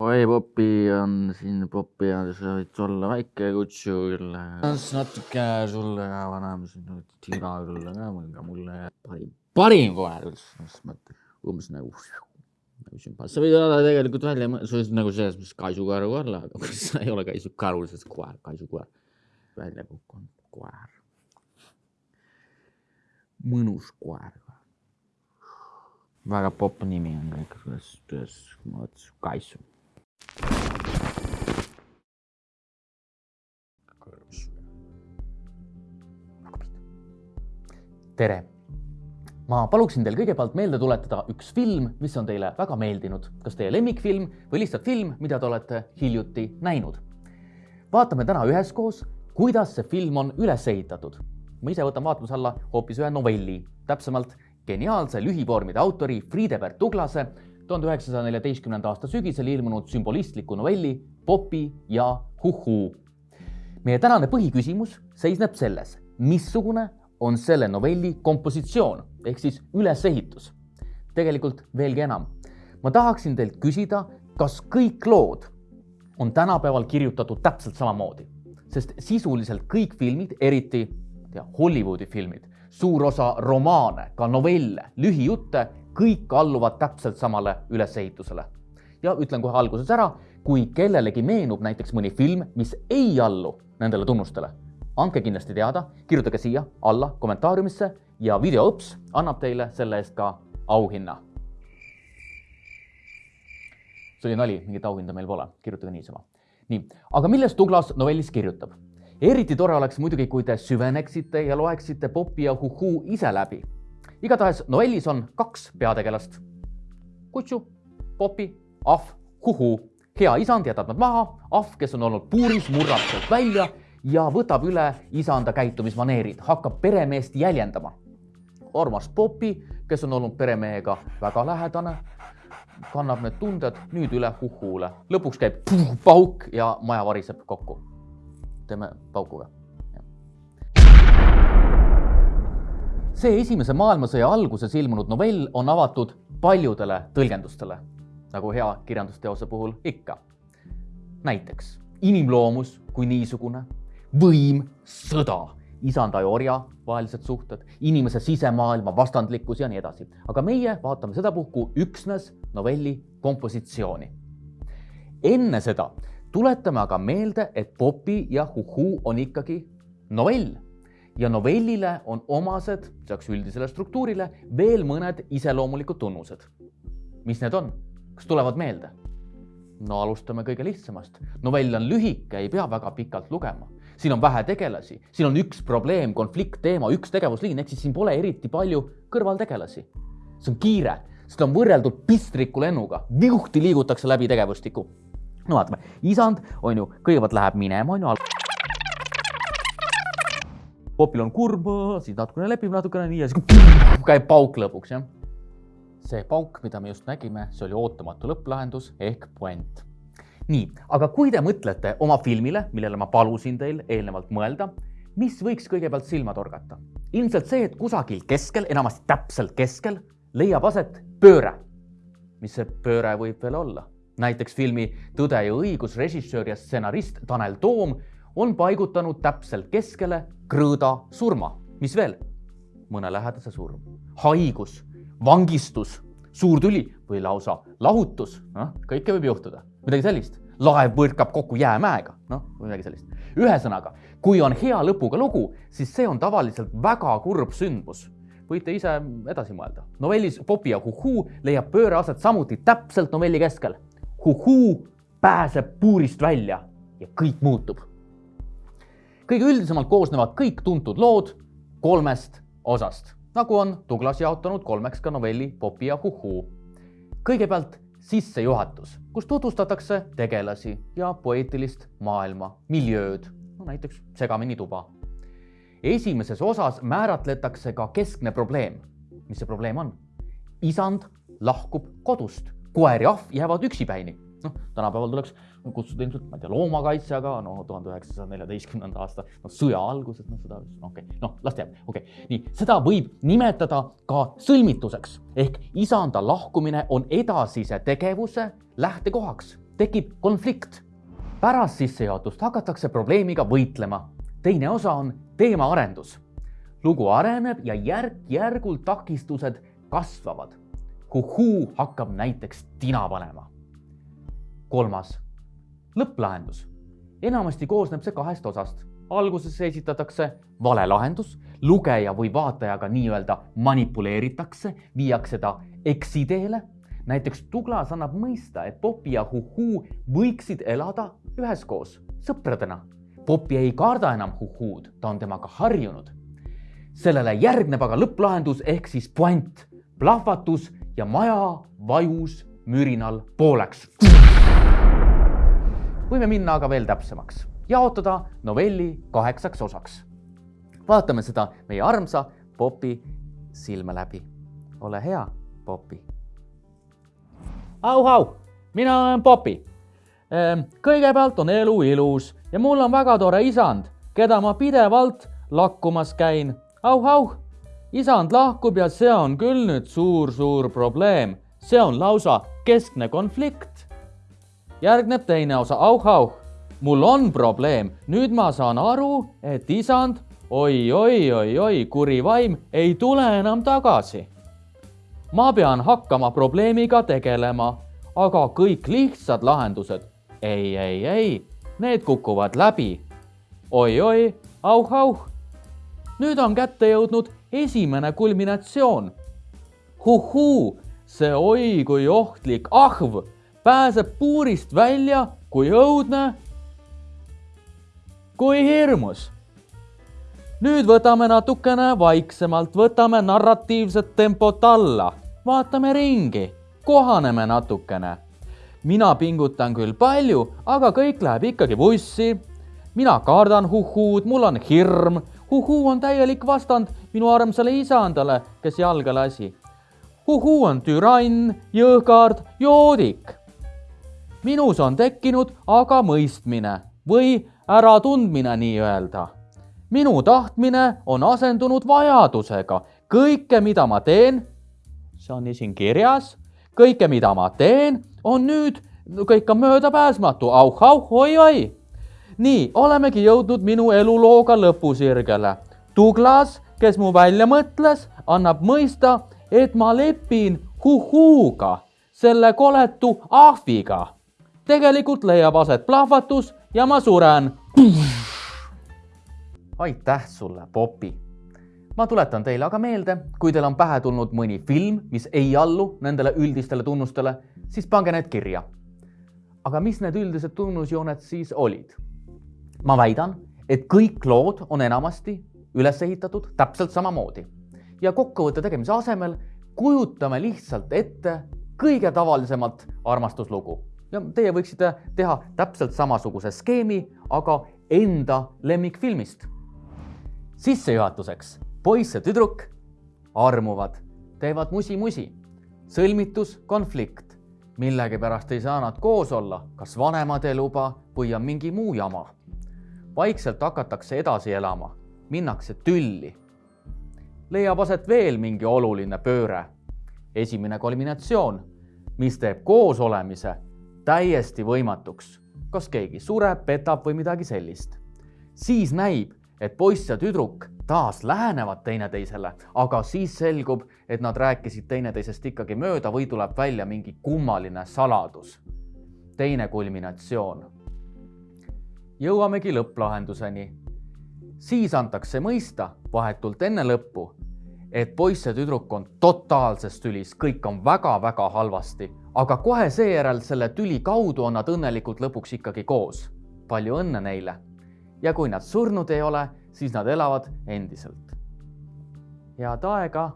oi, popi on siin, popi on, sa võid olla väike kutsu küll. natuke sulle ka vanem, tira küll ka, aga mulle parim, parim koer üldse, selles mõttes, umbes nagu nagu sümpaatne, sa võid olla tegelikult välja, sa võid nagu selles mõttes kaisukoer olla, aga sa ei ole kaisukaru, sa oled koer, kaisukoer. välja kukkunud koer. mõnus koer. väga popp nimi on kõik, kuidas, kuidas ma mõtlesin, kaisu. Tere! ma paluksin teil kõigepealt meelde tuletada üks film, mis on teile väga meeldinud, kas teie lemmikfilm või lihtsalt film, mida te olete hiljuti näinud. vaatame täna üheskoos, kuidas see film on üles ehitatud. ma ise võtan vaatluse alla hoopis ühe novelli, täpsemalt geniaalse lühivormide autori Friedebert Tuglase tuhande üheksasaja neljateistkümnenda aasta sügisel ilmunud sümbolistliku novelli Popi ja Huhuu. meie tänane põhiküsimus seisneb selles, missugune on selle novelli kompositsioon ehk siis ülesehitus. tegelikult veelgi enam, ma tahaksin teilt küsida, kas kõik lood on tänapäeval kirjutatud täpselt samamoodi, sest sisuliselt kõik filmid, eriti tea, Hollywoodi filmid, suur osa romaane, ka novelle, lühijutte, kõik alluvad täpselt samale ülesehitusele. ja ütlen kohe alguses ära, kui kellelegi meenub näiteks mõni film, mis ei allu nendele tunnustele andke kindlasti teada, kirjutage siia alla kommentaariumisse ja videoõps annab teile selle eest ka auhinna. see oli nali, mingit auhinda meil pole, kirjutage niisama. nii, aga millest Douglas novellis kirjutab? eriti tore oleks muidugi, kui te süveneksite ja loeksite Popi ja Huhu ise läbi. igatahes novellis on kaks peategelast. Kutsu, Popi, Ahv, Huhu. hea isand jätab nad maha, Ahv, kes on olnud puuris, murrab sealt välja ja võtab üle isanda käitumismaneerid, hakkab peremeest jäljendama. armas Popi, kes on olnud peremehega väga lähedane, kannab need tunded nüüd üle Huhule. lõpuks käib puh, pauk ja maja variseb kokku. teeme paukuga. see Esimese maailmasõja alguses ilmunud novell on avatud paljudele tõlgendustele, nagu hea kirjandusteose puhul ikka. näiteks inimloomus kui niisugune võim, sõda, isanda ja orja vahelised suhted, inimese sisemaailma vastandlikkus ja nii edasi. aga meie vaatame sedapuhku üksnes novelli kompositsiooni. enne seda tuletame aga meelde, et Popi ja Huhu on ikkagi novell ja novellile on omased, lisaks üldisele struktuurile, veel mõned iseloomulikud tunnused. mis need on, kas tulevad meelde? no alustame kõige lihtsamast. novell on lühike, ei pea väga pikalt lugema siin on vähe tegelasi, siin on üks probleem, konflikt, teema, üks tegevusliin, ehk siis siin pole eriti palju kõrvaltegelasi. see on kiire, seda on võrreldud pistriku lennuga, viuhti liigutakse läbi tegevustikku. no vaatame, isand on ju, kõigepealt läheb minema, on ju. popil on kurb, siis natukene lepib natukene nii ja siis käib pauk lõpuks, jah. see pauk, mida me just nägime, see oli ootamatu lõpplahendus ehk puent nii, aga kui te mõtlete oma filmile, millele ma palusin teil eelnevalt mõelda, mis võiks kõigepealt silma torgata? ilmselt see, et kusagil keskel, enamasti täpselt keskel, leiab aset pööre. mis see pööre võib veel olla? näiteks filmi Tõde ja õigus režissöör ja stsenarist Tanel Toom on paigutanud täpselt keskele krõõda surma. mis veel? mõne lähedase surm, haigus, vangistus, suur tüli või lausa lahutus, noh, kõike võib juhtuda midagi sellist. laev põrkab kokku jäämäega, noh, midagi sellist. ühesõnaga, kui on hea lõpuga lugu, siis see on tavaliselt väga kurb sündmus. võite ise edasi mõelda. novellis Popi ja Huhuu leiab pööre aset samuti täpselt novelli keskel. Huhuu pääseb puurist välja ja kõik muutub. kõige üldisemalt koosnevad kõik tuntud lood kolmest osast, nagu on Douglas jaotanud kolmeks ka novelli Popi ja Huhuu. kõigepealt sissejuhatus, kus tutvustatakse tegelasi ja poeetilist maailma, miljööd, no näiteks segamini tuba. esimeses osas määratletakse ka keskne probleem. mis see probleem on? isand lahkub kodust, koer ja ahv jäävad üksipäini noh, tänapäeval tuleks kutsuda ilmselt, ma ei tea, loomakaitse, aga no tuhande üheksasaja neljateistkümnenda aasta no, sõja alguses, noh seda, okei okay., noh las jääb, okei okay., nii seda võib nimetada ka sõlmituseks ehk isanda lahkumine on edasise tegevuse lähtekohaks. tekib konflikt. pärast sissejuhatust hakatakse probleemiga võitlema. teine osa on teemaarendus. lugu areneb ja järk-järgult takistused kasvavad. Huhuu hakkab näiteks tina panema. kolmas, lõpplahendus. enamasti koosneb see kahest osast. alguses esitatakse vale lahendus, lugeja või vaatajaga nii-öelda manipuleeritakse, viiakse ta eksiteele näiteks Douglas annab mõista, et Popi ja Huhuu võiksid elada üheskoos, sõpradena. Popi ei karda enam Huhuud, ta on temaga harjunud. sellele järgneb aga lõpplahendus ehk siis puänt, plahvatus ja maja vajus mürinal pooleks. Võime minna aga veel täpsemaks, jaotada novelli kaheksaks osaks. vaatame seda meie armsa Popi silme läbi. ole hea, Popi au-au, mina olen Popi. Ehm, kõigepealt on elu ilus ja mul on väga tore isand, keda ma pidevalt lakkumas käin. au-au, isand lahkub ja see on küll nüüd suur-suur probleem, see on lausa keskne konflikt. Järgneb teine osa, au-au, mul on probleem, nüüd ma saan aru, et isand oi-oi-oi-oi, kuri vaim ei tule enam tagasi ma pean hakkama probleemiga tegelema, aga kõik lihtsad lahendused, ei, ei, ei, need kukuvad läbi oi,. oi-oi, auh-auh. nüüd on kätte jõudnud esimene kulminatsioon. huhuu, see oi kui ohtlik ahv pääseb puurist välja kui õudne, kui hirmus nüüd võtame natukene vaiksemalt, võtame narratiivset tempot alla vaatame ringi, kohaneme natukene. mina pingutan küll palju, aga kõik läheb ikkagi vussi. mina kardan huhuud, mul on hirm. huhuu on täielik vastand minu armsale isandale, kes jalga lasi. huhuu on türann, jõhkard, joodik. Minus on tekkinud aga mõistmine või äratundmine nii-öelda minu tahtmine on asendunud vajadusega. kõike, mida ma teen, see on nii siin kirjas. kõike, mida ma teen, on nüüd, kõik on möödapääsmatu, auh-auh, oi-oi. nii, olemegi jõudnud minu elulooga lõpusirgele. Douglas, kes mu välja mõtles, annab mõista, et ma lepin huhuuga, selle koletu ahviga. Tegelikult leiab aset plahvatus ja ma suren. aitäh sulle, Popi ma tuletan teile aga meelde, kui teil on pähe tulnud mõni film, mis ei allu nendele üldistele tunnustele, siis pange need kirja. aga mis need üldised tunnusjooned siis olid? ma väidan, et kõik lood on enamasti üles ehitatud täpselt samamoodi ja kokkuvõtte tegemise asemel kujutame lihtsalt ette kõige tavalisemat armastuslugu ja teie võiksite teha täpselt samasuguse skeemi, aga enda lemmikfilmist. sissejuhatuseks poiss ja tüdruk armuvad, teevad musi-musi. sõlmitus, konflikt. millegipärast ei saa nad koos olla, kas vanemad ei luba või on mingi muu jama. vaikselt hakatakse edasi elama, minnakse tülli. leiab aset veel mingi oluline pööre. esimene kulminatsioon, mis teeb koosolemise täiesti võimatuks. kas keegi sureb, petab või midagi sellist. siis näib, et poiss ja tüdruk taas lähenevad teineteisele, aga siis selgub, et nad rääkisid teineteisest ikkagi mööda või tuleb välja mingi kummaline saladus. teine kulminatsioon. jõuamegi lõpplahenduseni. siis antakse mõista vahetult enne lõppu, et poiss ja tüdruk on totaalses tülis, kõik on väga-väga halvasti, aga kohe seejärel selle tüli kaudu on nad õnnelikult lõpuks ikkagi koos. palju õnne neile ja kui nad surnud ei ole, siis nad elavad endiselt. head aega